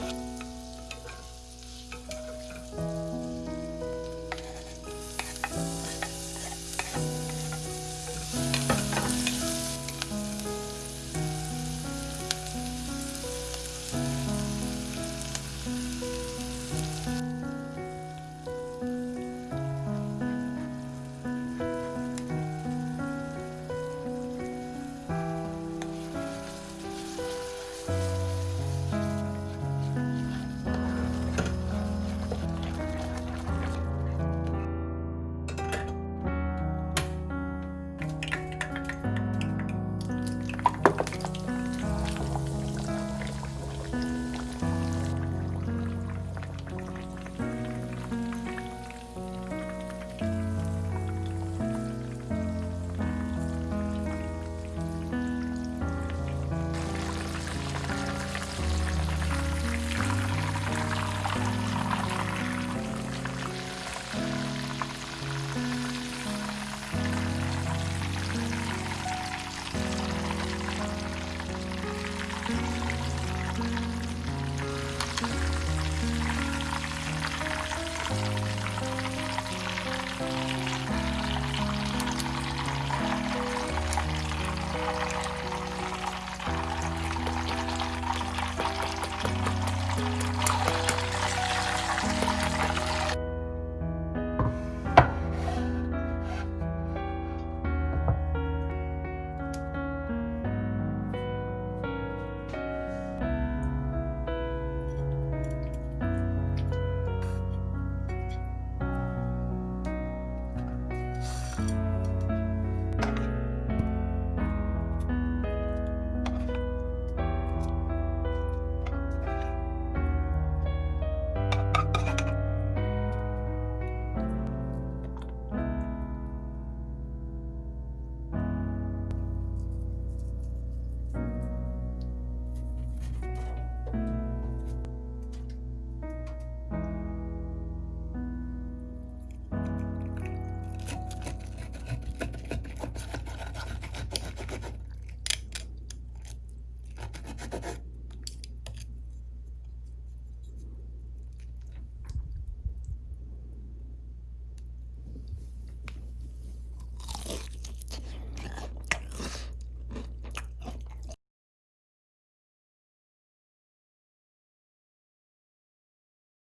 you.